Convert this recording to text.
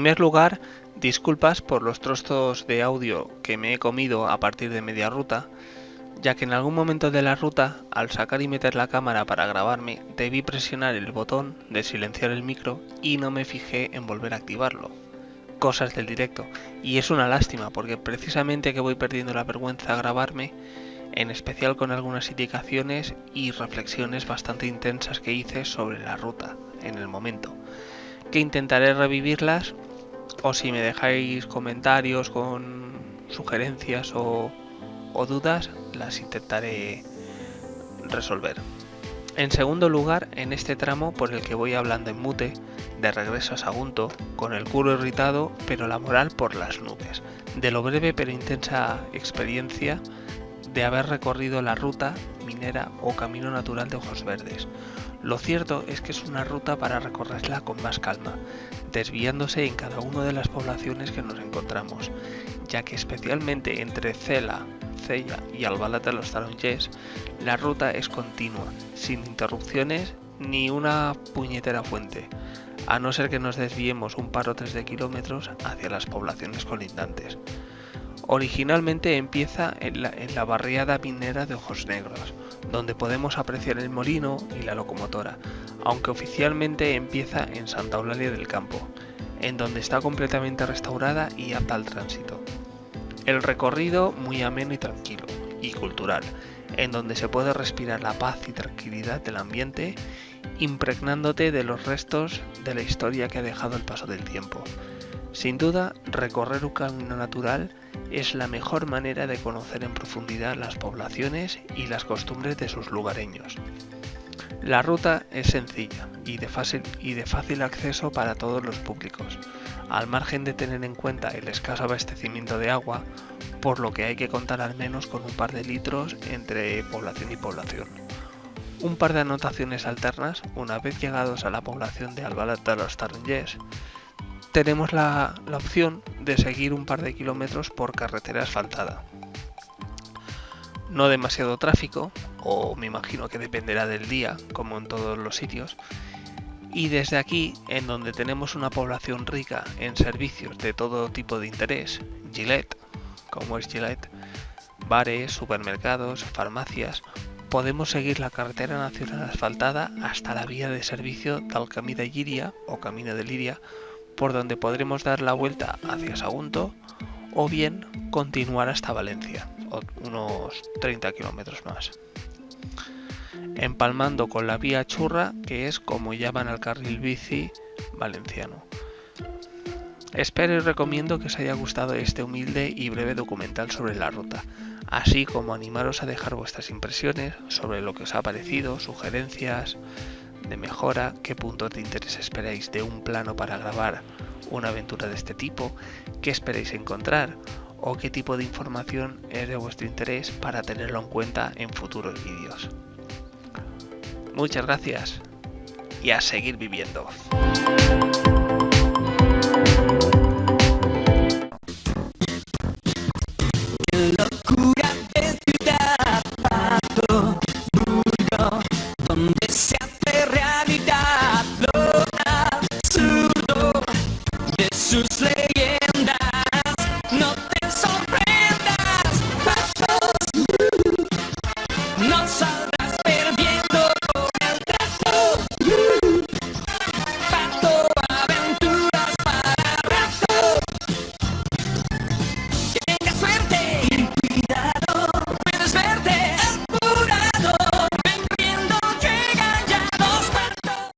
primer lugar, disculpas por los trozos de audio que me he comido a partir de media ruta, ya que en algún momento de la ruta, al sacar y meter la cámara para grabarme, debí presionar el botón de silenciar el micro y no me fijé en volver a activarlo. Cosas del directo. Y es una lástima, porque precisamente que voy perdiendo la vergüenza a grabarme, en especial con algunas indicaciones y reflexiones bastante intensas que hice sobre la ruta en el momento, que intentaré revivirlas o si me dejáis comentarios con sugerencias o, dudas, las intentaré resolver. En segundo lugar, en este tramo por el que voy hablando en mute, de regreso a Sagunto, con el culo irritado, pero la moral por las nubes, de lo breve pero intensa experiencia de haber recorrido la ruta minera o camino natural de Ojos Verdes. Lo cierto es que es una ruta para recorrerla con más calma, desviándose en cada una de las poblaciones que nos encontramos, ya que especialmente entre Cela, Cella y Albalat de los Tarongers, la ruta es continua, sin interrupciones ni una puñetera fuente, a no ser que nos desviemos un par o tres de kilómetros hacia las poblaciones colindantes. Originalmente empieza en la, barriada minera de Ojos Negros, donde podemos apreciar el molino y la locomotora, aunque oficialmente empieza en Santa Eulalia del Campo, en donde está completamente restaurada y apta al tránsito. El recorrido muy ameno y tranquilo, y cultural, en donde se puede respirar la paz y tranquilidad del ambiente, impregnándote de los restos de la historia que ha dejado el paso del tiempo. Sin duda, recorrer un camino natural es la mejor manera de conocer en profundidad las poblaciones y las costumbres de sus lugareños. La ruta es sencilla y de, fácil, y de fácil acceso para todos los públicos, al margen de tener en cuenta el escaso abastecimiento de agua, por lo que hay que contar al menos con un par de litros entre población y población. Un par de anotaciones alternas, una vez llegados a la población de Albalat de los Tarongers, tenemos la, opción de seguir un par de kilómetros por carretera asfaltada. No demasiado tráfico, o me imagino que dependerá del día, como en todos los sitios. Y desde aquí, en donde tenemos una población rica en servicios de todo tipo de interés, Gillette, como es Gillette, bares, supermercados, farmacias, podemos seguir la carretera nacional asfaltada hasta la vía de servicio del Camí de Liria o Camino de Liria, por donde podremos dar la vuelta hacia Sagunto o bien continuar hasta Valencia, unos 30 kilómetros más. Empalmando con la vía churra, que es como llaman al carril bici valenciano. Espero y recomiendo que os haya gustado este humilde y breve documental sobre la ruta, así como animaros a dejar vuestras impresiones sobre lo que os ha parecido, sugerencias, de mejora, qué puntos de interés esperáis de un plano para grabar una aventura de este tipo, qué esperáis encontrar o qué tipo de información es de vuestro interés para tenerlo en cuenta en futuros vídeos. Muchas gracias y a seguir viviendo.